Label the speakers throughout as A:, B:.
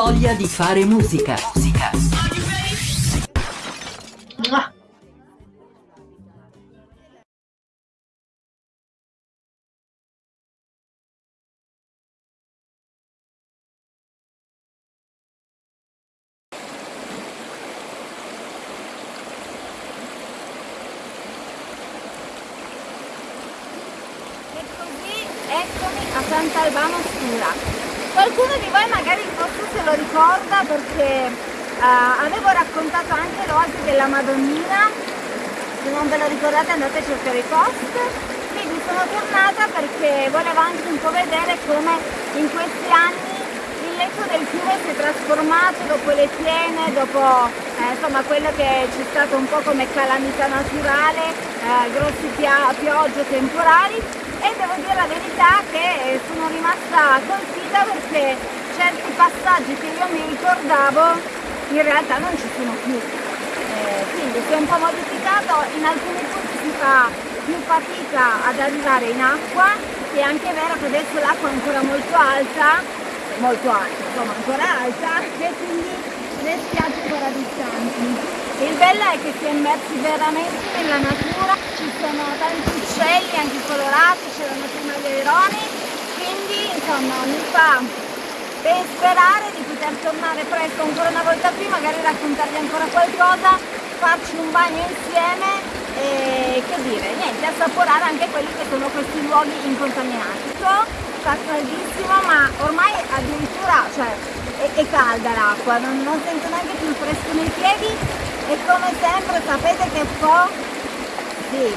A: voglia di fare musica. Musica.
B: Eccomi a Sant'Albano Stura. Qualcuno di voi magari forse se lo ricorda perché eh, avevo raccontato anche l'oasi della Madonnina, se non ve lo ricordate andate a cercare i post. Quindi sono tornata perché volevo anche un po' vedere come in questi anni il letto del fiume si è trasformato dopo le piene, dopo eh, insomma quello che c'è stato un po' come calamità naturale, eh, grossi piogge temporali e devo dire la verità che sono rimasta colpita perché certi passaggi che io mi ricordavo in realtà non ci sono più. Eh, quindi si è un po' modificato, in alcuni punti si fa più fatica ad arrivare in acqua e anche è vero che adesso l'acqua è ancora molto alta, molto alta, insomma ancora alta e quindi le spiagge ancora distanti. Il bello è che si è immersi veramente nella natura, ci sono tanti uccelli anche colorati, c'erano prima gli aironi, quindi insomma mi fa ben sperare di poter tornare presto ancora una volta qui, magari raccontarvi ancora qualcosa, farci un bagno insieme e che dire, niente, assaporare anche quelli che sono questi luoghi incontaminati. Fa caldissimo ma ormai addirittura cioè, è, è calda l'acqua, non, non sento neanche più fresco nei piedi come sempre sapete che po'? Sì,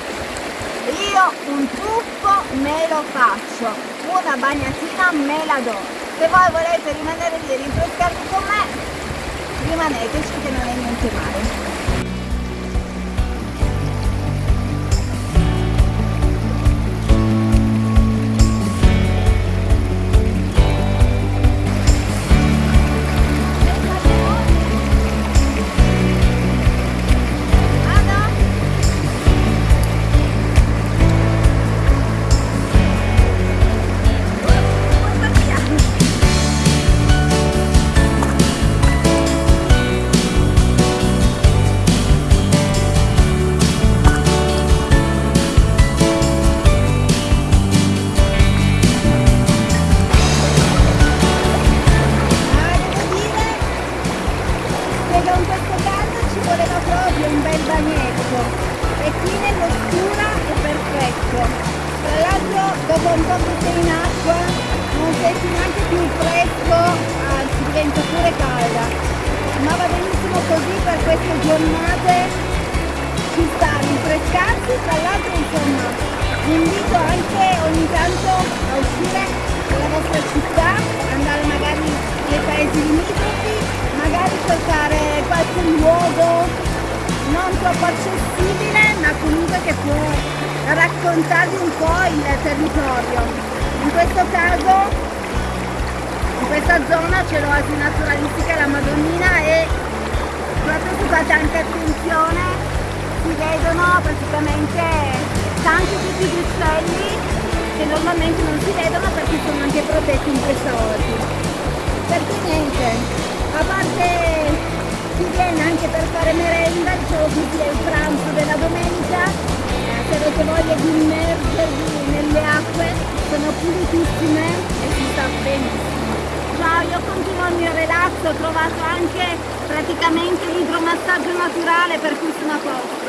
B: io un tuffo me lo faccio, una bagnatina me la do. Se voi volete rimanere lì e rinfrescarvi con me, rimaneteci che non è niente male. Dopo un po' che sei in acqua non senti neanche più fresco anzi diventa pure calda. Ma va benissimo così per queste giornate. Ci sta a rinfrescarsi tra l'altro insomma vi invito anche ogni tanto a uscire dalla vostra città andare magari nei paesi limitrofi magari cercare qualche luogo non troppo accessibile ma comunque che può raccontarvi un po' il territorio. In questo caso, in questa zona c'è l'oasi naturalistica La Madonnina e proprio se fate anche attenzione si vedono praticamente tanti tipi di uccelli che normalmente non si vedono perché sono anche protetti in questa oasi. Perché niente, a parte si viene anche per fare merenda, così è il pranzo della domenica, se avete voglia di immergervi nelle acque, sono pulitissime e si sta benissimo. Ciao, io continuo il mio relax, ho trovato anche praticamente l'idromassaggio naturale per cui sono a posto.